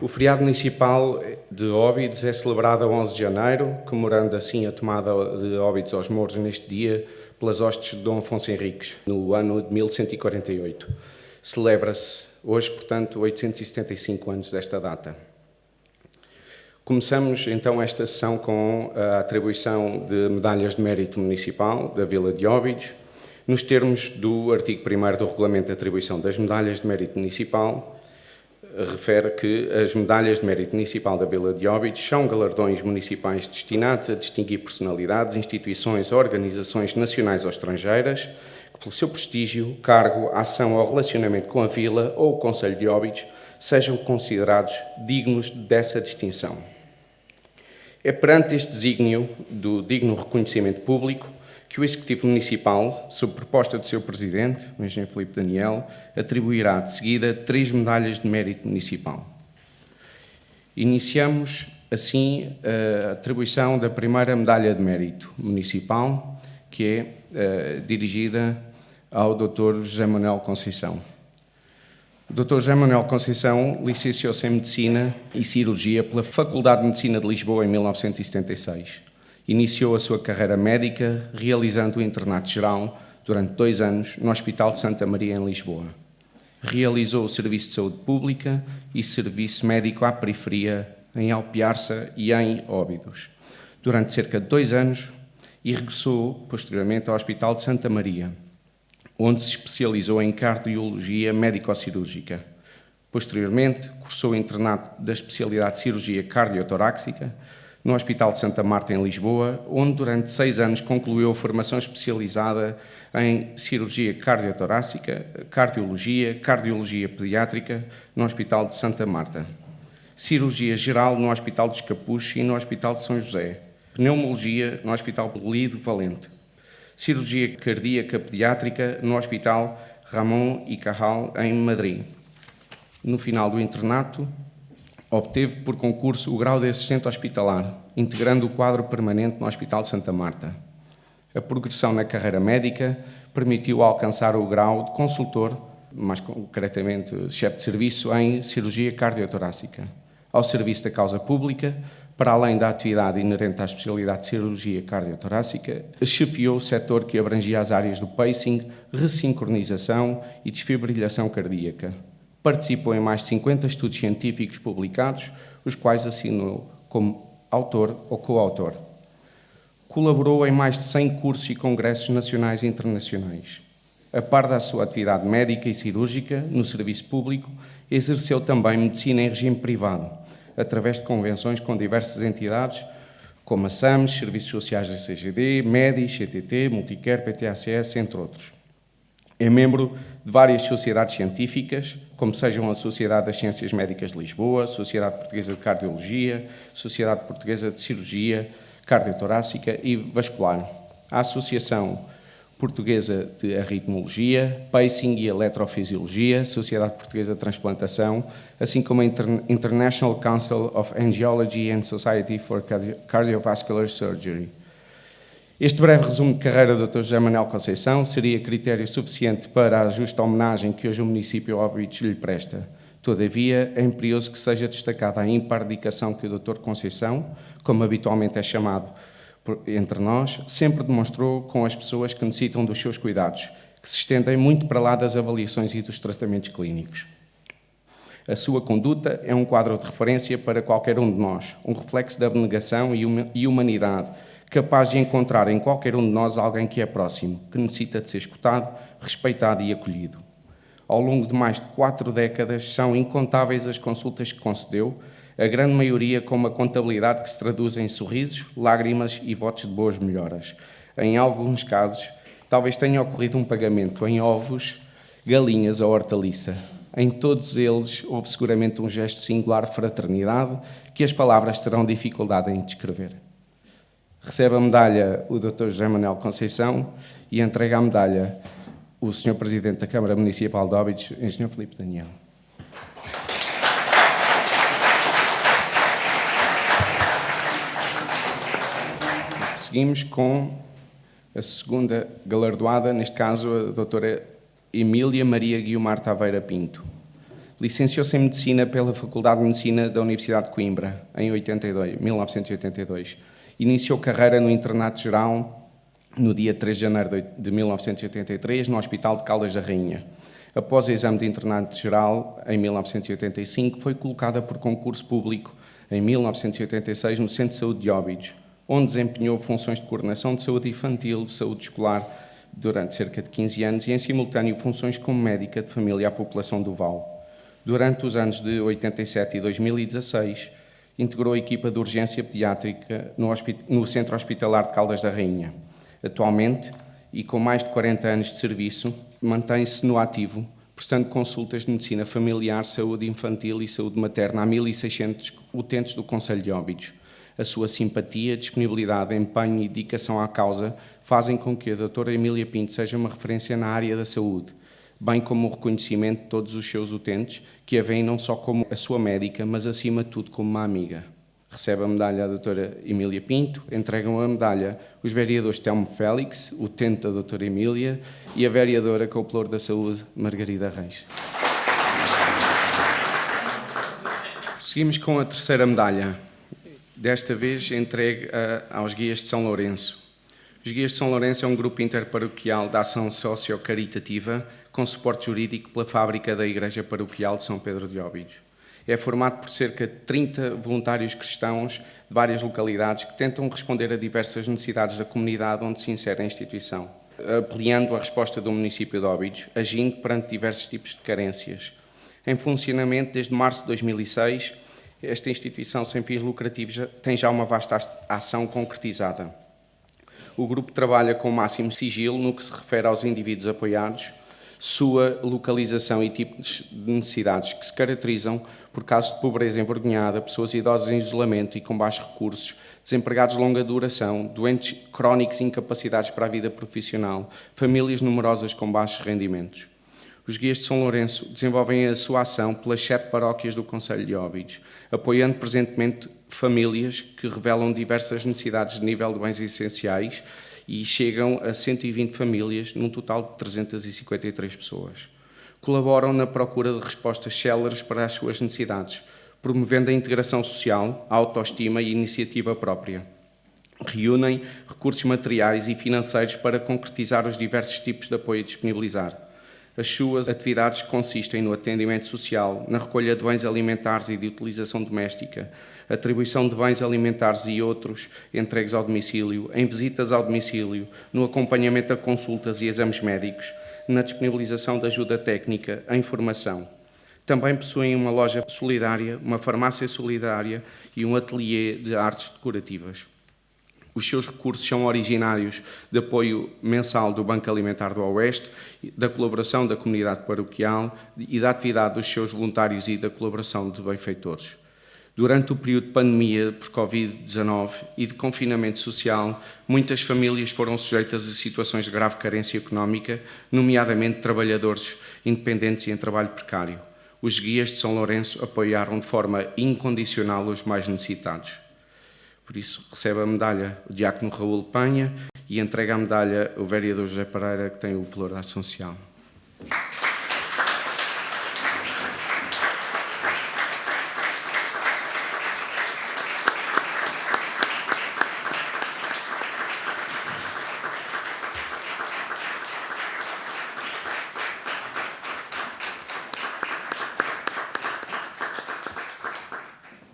O feriado municipal de Óbidos é celebrado a 11 de janeiro, comemorando assim a tomada de Óbidos aos Mouros neste dia pelas hostes de Dom Afonso Henriques, no ano de 1148. Celebra-se hoje, portanto, 875 anos desta data. Começamos então esta sessão com a atribuição de medalhas de mérito municipal da Vila de Óbidos, nos termos do artigo 1 do Regulamento de Atribuição das Medalhas de Mérito Municipal, refere que as medalhas de mérito municipal da Vila de Óbidos são galardões municipais destinados a distinguir personalidades, instituições organizações nacionais ou estrangeiras que, pelo seu prestígio, cargo, ação ou relacionamento com a Vila ou o Conselho de Óbidos, sejam considerados dignos dessa distinção. É perante este desígnio do digno reconhecimento público que o Executivo Municipal, sob proposta do seu Presidente, o Engenheiro Filipe Daniel, atribuirá de seguida três medalhas de mérito municipal. Iniciamos, assim, a atribuição da primeira medalha de mérito municipal, que é uh, dirigida ao Dr. José Manuel Conceição. O Dr. José Manuel Conceição licenciou-se em Medicina e Cirurgia pela Faculdade de Medicina de Lisboa em 1976 Iniciou a sua carreira médica realizando o internato geral durante dois anos no Hospital de Santa Maria, em Lisboa. Realizou o Serviço de Saúde Pública e Serviço Médico à Periferia em Alpiarça e em Óbidos, durante cerca de dois anos e regressou posteriormente ao Hospital de Santa Maria, onde se especializou em cardiologia médico-cirúrgica. Posteriormente, cursou o internato da especialidade de cirurgia cardiotoráxica no Hospital de Santa Marta, em Lisboa, onde durante seis anos concluiu a formação especializada em cirurgia cardiotorácica, cardiologia, cardiologia pediátrica no Hospital de Santa Marta, cirurgia geral no Hospital de Escapuche e no Hospital de São José, pneumologia no Hospital Lido Valente, cirurgia cardíaca pediátrica no Hospital Ramon e Cajal, em Madrid. No final do internato, Obteve por concurso o grau de assistente hospitalar, integrando o quadro permanente no Hospital de Santa Marta. A progressão na carreira médica permitiu alcançar o grau de consultor, mais concretamente chefe de serviço em cirurgia cardiotorácica. Ao serviço da causa pública, para além da atividade inerente à especialidade de cirurgia cardiotorácica, chefiou o setor que abrangia as áreas do pacing, ressincronização e desfibrilhação cardíaca. Participou em mais de 50 estudos científicos publicados, os quais assinou como autor ou coautor. Colaborou em mais de 100 cursos e congressos nacionais e internacionais. A par da sua atividade médica e cirúrgica no serviço público, exerceu também medicina em regime privado, através de convenções com diversas entidades, como a SAMS, Serviços Sociais da CGD, MEDI, CTT, Multicare, PTACS, entre outros. É membro de várias sociedades científicas, como sejam a Sociedade das Ciências Médicas de Lisboa, Sociedade Portuguesa de Cardiologia, Sociedade Portuguesa de Cirurgia Cardiotorácica e Vascular, a Associação Portuguesa de Arritmologia, Pacing e Eletrofisiologia, Sociedade Portuguesa de Transplantação, assim como a International Council of Angiology and Society for Cardiovascular Surgery. Este breve resumo de carreira do Dr. José Manuel Conceição seria critério suficiente para a justa homenagem que hoje o município Óbidos lhe presta. Todavia, é imperioso que seja destacada a ímpar dedicação que o Dr. Conceição, como habitualmente é chamado entre nós, sempre demonstrou com as pessoas que necessitam dos seus cuidados, que se estendem muito para lá das avaliações e dos tratamentos clínicos. A sua conduta é um quadro de referência para qualquer um de nós, um reflexo da abnegação e humanidade, capaz de encontrar em qualquer um de nós alguém que é próximo, que necessita de ser escutado, respeitado e acolhido. Ao longo de mais de quatro décadas, são incontáveis as consultas que concedeu, a grande maioria com uma contabilidade que se traduz em sorrisos, lágrimas e votos de boas melhoras. Em alguns casos, talvez tenha ocorrido um pagamento em ovos, galinhas ou hortaliça. Em todos eles, houve seguramente um gesto singular de fraternidade que as palavras terão dificuldade em descrever. Recebe a medalha o Dr. José Manuel Conceição e entrega a medalha o Sr. Presidente da Câmara Municipal de Óbidos, Engenheiro Felipe Daniel. Seguimos com a segunda galardoada, neste caso a doutora Emília Maria Guiomar Taveira Pinto, Licenciou-se em Medicina pela Faculdade de Medicina da Universidade de Coimbra, em 82, 1982. Iniciou carreira no Internato Geral no dia 3 de janeiro de 1983, no Hospital de Caldas da Rainha. Após o exame de internato geral, em 1985, foi colocada por concurso público, em 1986, no Centro de Saúde de Óbidos, onde desempenhou funções de coordenação de saúde infantil, de saúde escolar, durante cerca de 15 anos, e, em simultâneo, funções como médica de família à população do Val. Durante os anos de 87 e 2016, integrou a equipa de urgência pediátrica no, no Centro Hospitalar de Caldas da Rainha. Atualmente, e com mais de 40 anos de serviço, mantém-se no ativo, prestando consultas de medicina familiar, saúde infantil e saúde materna a 1.600 utentes do Conselho de Óbidos. A sua simpatia, disponibilidade, empenho e dedicação à causa fazem com que a doutora Emília Pinto seja uma referência na área da saúde, bem como o reconhecimento de todos os seus utentes, que a veem não só como a sua médica, mas acima de tudo como uma amiga. Recebe a medalha a doutora Emília Pinto, entregam a medalha os vereadores Telmo Félix, utente da doutora Emília, e a vereadora com o Plor da Saúde, Margarida Reis. Seguimos com a terceira medalha, desta vez entregue aos Guias de São Lourenço. Os Guias de São Lourenço é um grupo interparoquial de ação socio-caritativa com suporte jurídico pela fábrica da Igreja Paroquial de São Pedro de Óbidos. É formado por cerca de 30 voluntários cristãos de várias localidades que tentam responder a diversas necessidades da comunidade onde se insere a instituição, ampliando a resposta do município de Óbidos, agindo perante diversos tipos de carências. Em funcionamento desde março de 2006, esta instituição sem fins lucrativos tem já uma vasta ação concretizada. O grupo trabalha com o máximo sigilo no que se refere aos indivíduos apoiados, sua localização e tipos de necessidades que se caracterizam por casos de pobreza envergonhada, pessoas idosas em isolamento e com baixos recursos, desempregados de longa duração, doentes crónicos e incapacidades para a vida profissional, famílias numerosas com baixos rendimentos. Os guias de São Lourenço desenvolvem a sua ação pelas sete paróquias do Conselho de Óbidos, apoiando presentemente famílias que revelam diversas necessidades de nível de bens essenciais e chegam a 120 famílias, num total de 353 pessoas. Colaboram na procura de respostas céleres para as suas necessidades, promovendo a integração social, a autoestima e a iniciativa própria. Reúnem recursos materiais e financeiros para concretizar os diversos tipos de apoio a disponibilizar. As suas atividades consistem no atendimento social, na recolha de bens alimentares e de utilização doméstica, atribuição de bens alimentares e outros entregues ao domicílio, em visitas ao domicílio, no acompanhamento a consultas e exames médicos, na disponibilização de ajuda técnica, a informação. Também possuem uma loja solidária, uma farmácia solidária e um ateliê de artes decorativas. Os seus recursos são originários de apoio mensal do Banco Alimentar do Oeste, da colaboração da comunidade paroquial e da atividade dos seus voluntários e da colaboração de benfeitores. Durante o período de pandemia por Covid-19 e de confinamento social, muitas famílias foram sujeitas a situações de grave carência económica, nomeadamente trabalhadores independentes e em trabalho precário. Os guias de São Lourenço apoiaram de forma incondicional os mais necessitados. Por isso, recebe a medalha o diácono Raul Panha e entrega a medalha o vereador José Pereira, que tem o Ação Social.